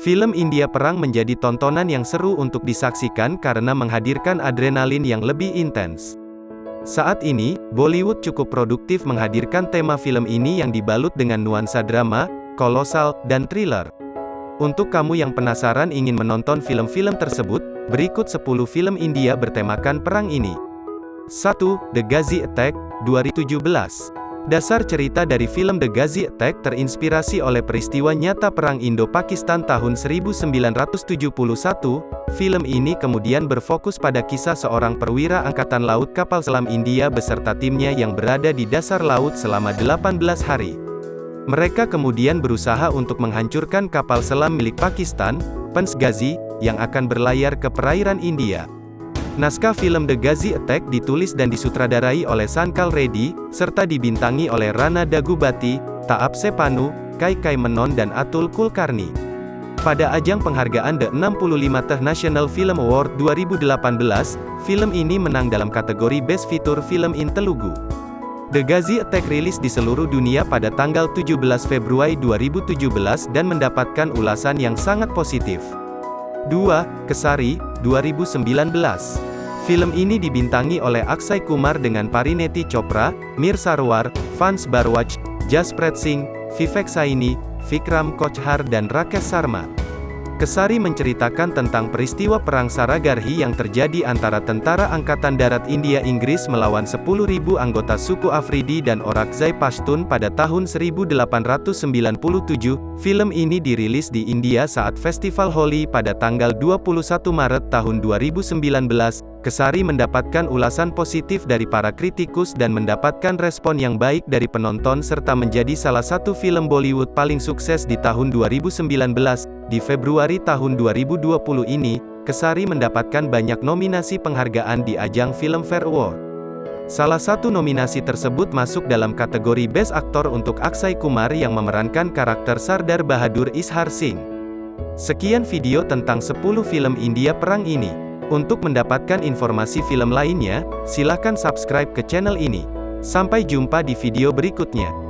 Film India Perang menjadi tontonan yang seru untuk disaksikan karena menghadirkan adrenalin yang lebih intens. Saat ini, Bollywood cukup produktif menghadirkan tema film ini yang dibalut dengan nuansa drama, kolosal, dan thriller. Untuk kamu yang penasaran ingin menonton film-film tersebut, berikut 10 film India bertemakan perang ini. 1. The Ghazi Attack, 2017 Dasar cerita dari film The Ghazi Attack terinspirasi oleh peristiwa nyata Perang Indo-Pakistan tahun 1971. Film ini kemudian berfokus pada kisah seorang perwira Angkatan Laut kapal selam India beserta timnya yang berada di dasar laut selama 18 hari. Mereka kemudian berusaha untuk menghancurkan kapal selam milik Pakistan, Pans Ghazi, yang akan berlayar ke perairan India. Naskah film The Ghazi Attack ditulis dan disutradarai oleh Sankal Reddy, serta dibintangi oleh Rana Dagubati, Taap Sepanu, Kai Kai Menon dan Atul Kulkarni. Pada ajang penghargaan The 65 th National Film Award 2018, film ini menang dalam kategori Best Feature Film in Telugu. The Ghazi Attack rilis di seluruh dunia pada tanggal 17 Februari 2017 dan mendapatkan ulasan yang sangat positif. 2. Kesari, 2019 Film ini dibintangi oleh Akshay Kumar dengan Parineti Chopra, Mir Sarwar, Vans Barwaj, Jaspret Singh, Vivek Saini, Vikram Kochhar dan Rakesh Sarma. Kesari menceritakan tentang peristiwa Perang Saragarhi yang terjadi antara Tentara Angkatan Darat India Inggris melawan 10.000 anggota suku Afridi dan Orakzai Pashtun pada tahun 1897. Film ini dirilis di India saat Festival Holi pada tanggal 21 Maret tahun 2019. Kesari mendapatkan ulasan positif dari para kritikus dan mendapatkan respon yang baik dari penonton serta menjadi salah satu film Bollywood paling sukses di tahun 2019. Di Februari tahun 2020 ini, Kesari mendapatkan banyak nominasi penghargaan di ajang Filmfare Award. Salah satu nominasi tersebut masuk dalam kategori Best Actor untuk Akshay Kumar yang memerankan karakter Sardar Bahadur Ishar Singh. Sekian video tentang 10 film India perang ini. Untuk mendapatkan informasi film lainnya, silakan subscribe ke channel ini. Sampai jumpa di video berikutnya.